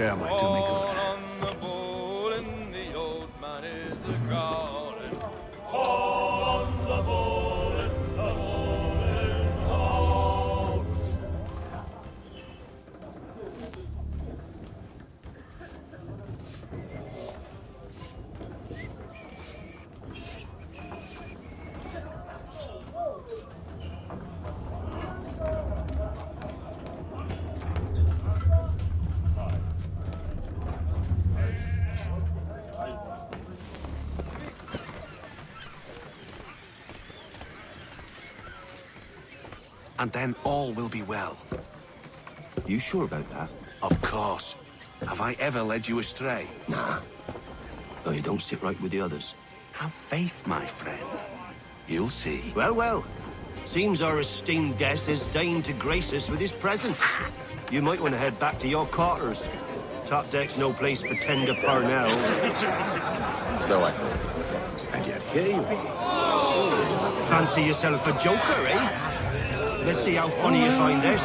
air might do me. And then all will be well. You sure about that? Of course. Have I ever led you astray? Nah. Though you don't sit right with the others. Have faith, my friend. You'll see. Well, well. Seems our esteemed guest has deigned to grace us with his presence. You might want to head back to your quarters. Top deck's no place for tender Parnell. so I thought. And yet here you are. Fancy yourself a joker, eh? Let's see how funny you find this.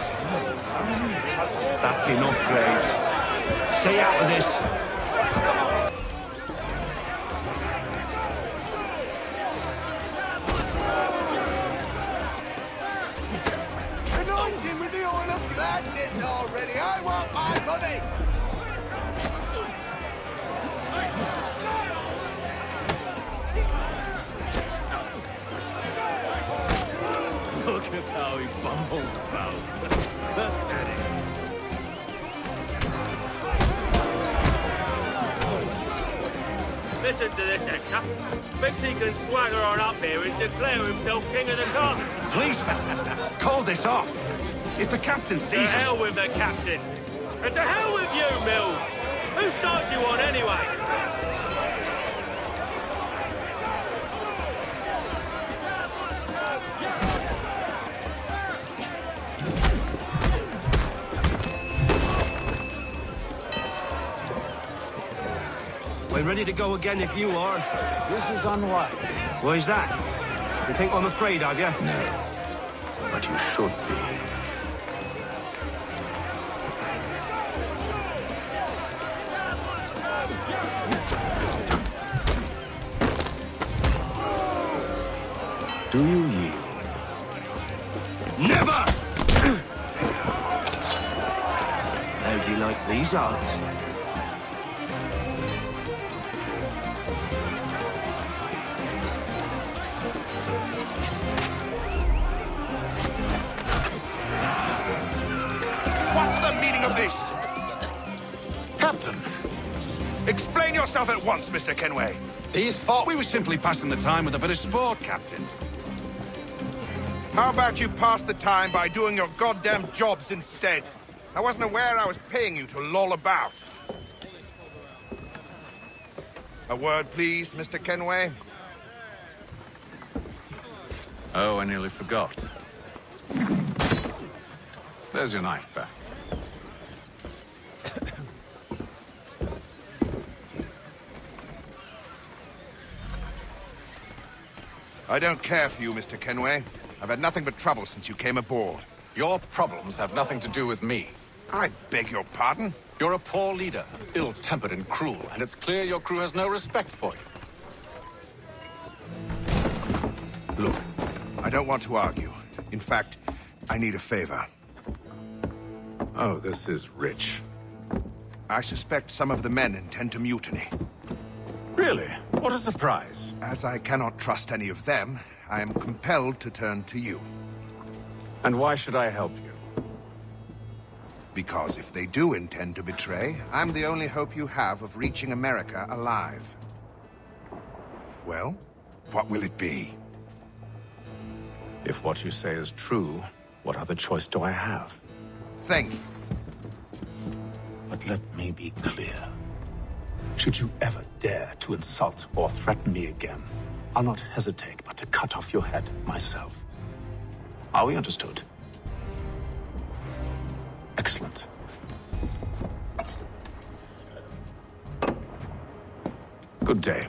That's enough, Graves. Stay out of this. With the oil of gladness already. I want my money. How he bumbles about. Listen to this, Hector. Thinks he can swagger on up here and declare himself king of the castle. Please, fellas, call this off. If the captain sees us... To hell with the captain. And to hell with you, Mills. Whose side do you on, anyway? We're ready to go again if you are. This is unwise. Why's that? You think I'm afraid of you? No. But you should be. Do you yield? Never! How do you like these odds? Mr. Kenway. These thought we were simply passing the time with a bit of sport, Captain. How about you pass the time by doing your goddamn jobs instead? I wasn't aware I was paying you to loll about. A word, please, Mr. Kenway. Oh, I nearly forgot. There's your knife back. I don't care for you, Mr. Kenway. I've had nothing but trouble since you came aboard. Your problems have nothing to do with me. I beg your pardon? You're a poor leader, ill-tempered and cruel, and it's clear your crew has no respect for you. Look, I don't want to argue. In fact, I need a favor. Oh, this is rich. I suspect some of the men intend to mutiny. Really? What a surprise. As I cannot trust any of them, I am compelled to turn to you. And why should I help you? Because if they do intend to betray, I'm the only hope you have of reaching America alive. Well, what will it be? If what you say is true, what other choice do I have? Think. But let me be clear. Should you ever dare to insult or threaten me again, I'll not hesitate but to cut off your head myself. Are we understood? Excellent. Good day.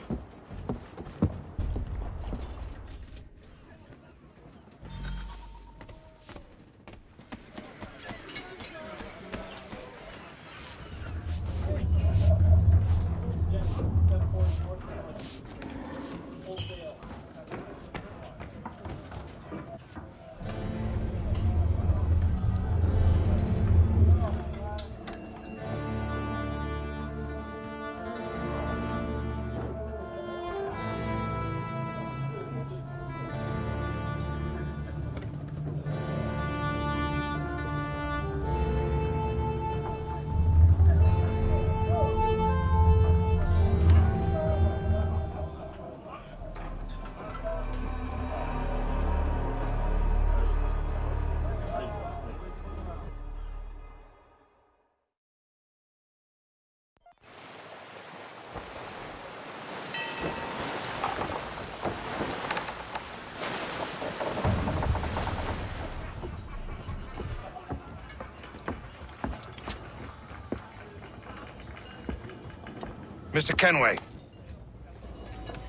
Mr. Kenway,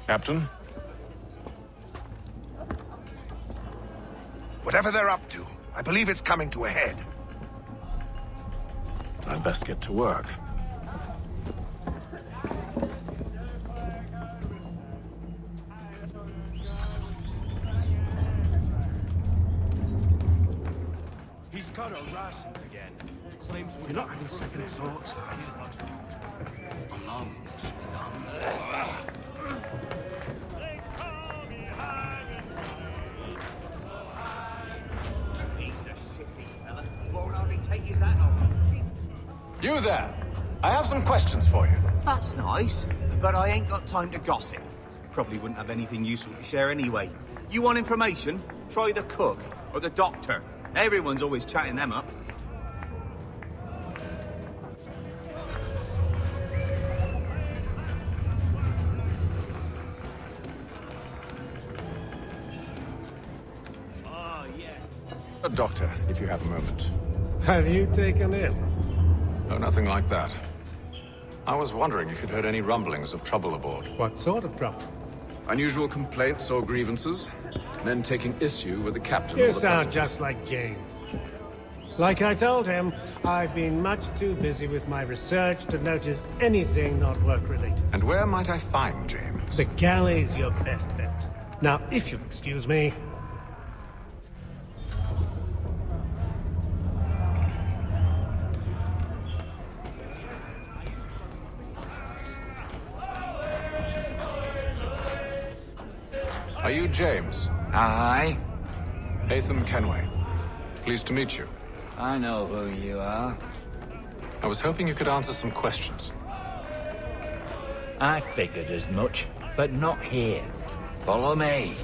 Captain? whatever they're up to, I believe it's coming to a head. I'd best get to work. You there! I have some questions for you. That's nice, but I ain't got time to gossip. Probably wouldn't have anything useful to share anyway. You want information? Try the cook or the doctor. Everyone's always chatting them up. Ah, a doctor, if you have a moment. Have you taken ill? Nothing like that. I was wondering if you'd heard any rumblings of trouble aboard. What sort of trouble? Unusual complaints or grievances? Men taking issue with the captain You or the sound passengers? just like James. Like I told him, I've been much too busy with my research to notice anything not work-related. And where might I find James? The galley's your best bet. Now, if you'll excuse me, James? Aye, Haytham Kenway. Pleased to meet you. I know who you are. I was hoping you could answer some questions. I figured as much, but not here. Follow me.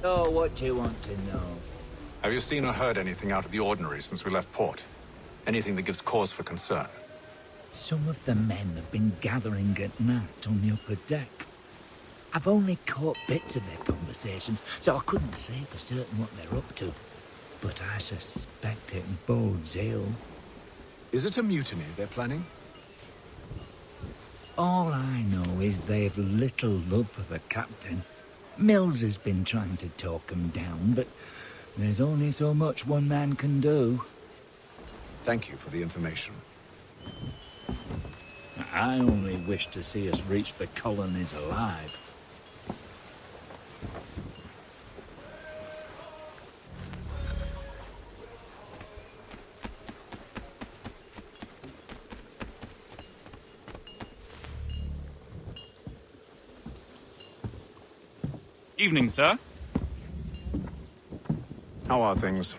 So, what do you want to know? Have you seen or heard anything out of the ordinary since we left port? Anything that gives cause for concern? Some of the men have been gathering at night on the upper deck. I've only caught bits of their conversations, so I couldn't say for certain what they're up to. But I suspect it bodes ill. Is it a mutiny they're planning? All I know is they've little love for the captain. Mills has been trying to talk 'em down, but there's only so much one man can do. Thank you for the information. I only wish to see us reach the colonies alive. Evening, sir. How are things?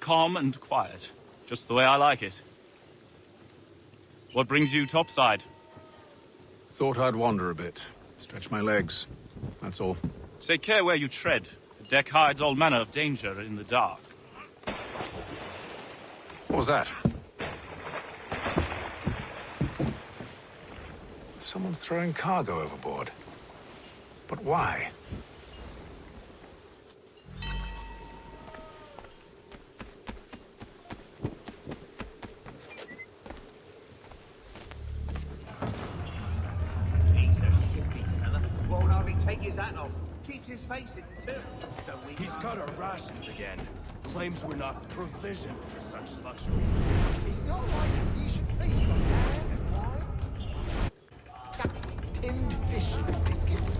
Calm and quiet. Just the way I like it. What brings you topside? Thought I'd wander a bit. Stretch my legs. That's all. Take care where you tread. The deck hides all manner of danger in the dark. What was that? Someone's throwing cargo overboard. But why? Claims we're not provisioned for such luxuries. It's not like you should feast on ham and wine. Chuck tinned fish and biscuits.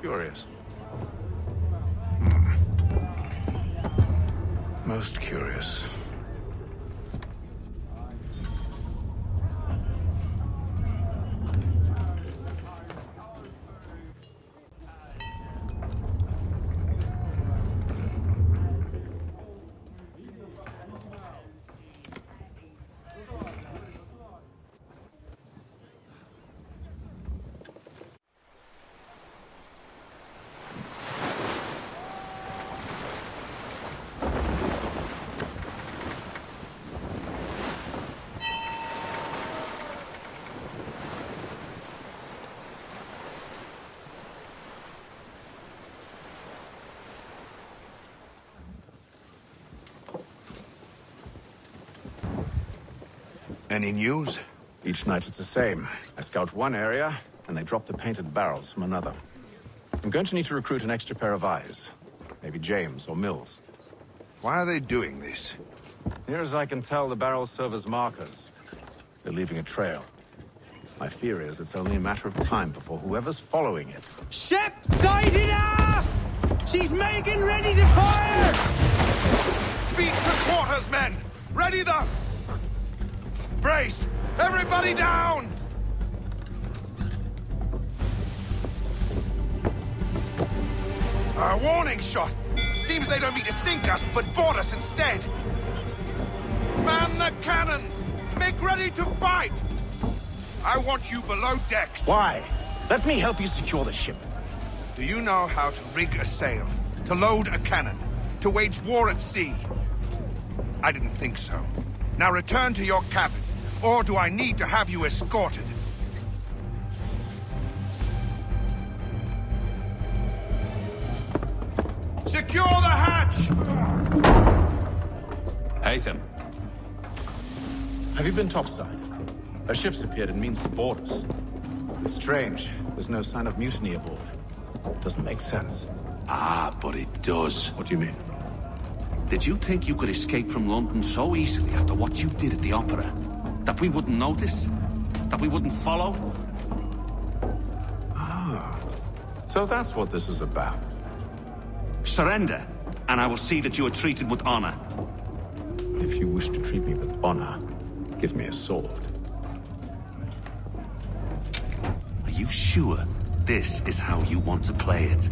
Curious. Most curious. Any news? Each night it's the same. I scout one area, and they drop the painted barrels from another. I'm going to need to recruit an extra pair of eyes. Maybe James or Mills. Why are they doing this? Near as I can tell, the barrels serve as markers. They're leaving a trail. My fear is it's only a matter of time before whoever's following it... Ship sighted aft! She's making ready to fire! Beat to quarters, men! Ready the... Brace! Everybody down! A warning shot! Seems they don't mean to sink us, but board us instead! Man the cannons! Make ready to fight! I want you below decks. Why? Let me help you secure the ship. Do you know how to rig a sail? To load a cannon? To wage war at sea? I didn't think so. Now return to your cabin, or do I need to have you escorted? Secure the hatch! Haytham. Have you been topside? A ship's appeared and means to board us. It's strange. There's no sign of mutiny aboard. Doesn't make sense. Ah, but it does. What do you mean? Did you think you could escape from London so easily after what you did at the Opera? That we wouldn't notice? That we wouldn't follow? Ah. So that's what this is about. Surrender, and I will see that you are treated with honor. If you wish to treat me with honor, give me a sword. Are you sure this is how you want to play it?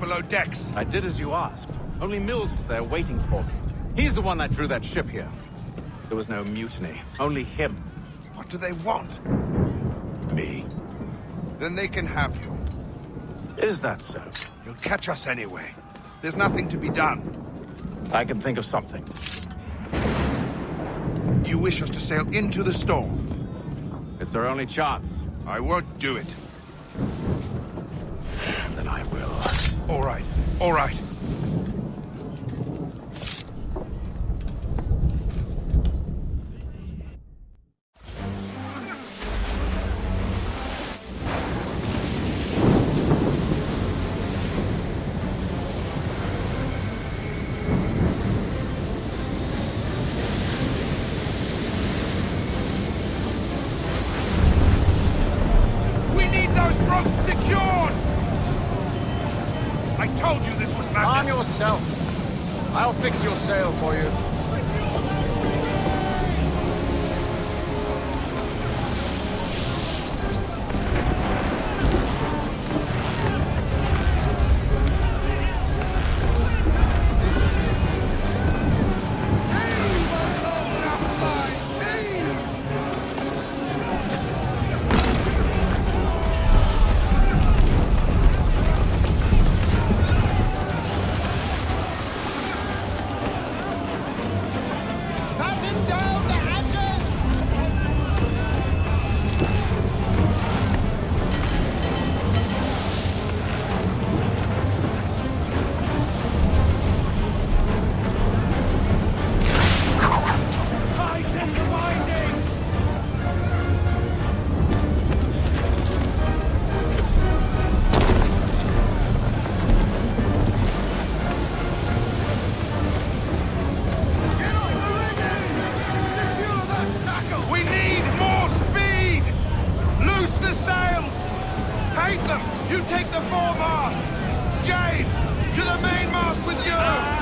Below decks. I did as you asked. Only Mills was there waiting for me. He's the one that drew that ship here. There was no mutiny, only him. What do they want? Me. Then they can have you. Is that so? You'll catch us anyway. There's nothing to be done. I can think of something. You wish us to sail into the storm? It's our only chance. I won't do it. All right, all right. I'll fix your sail for you. Haytham, you take the foremast! Jane, to the mainmast with you!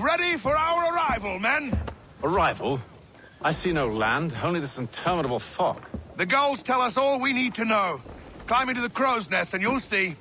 Ready for our arrival, men! Arrival? I see no land, only this interminable fog. The gulls tell us all we need to know. Climb into the crow's nest and you'll see.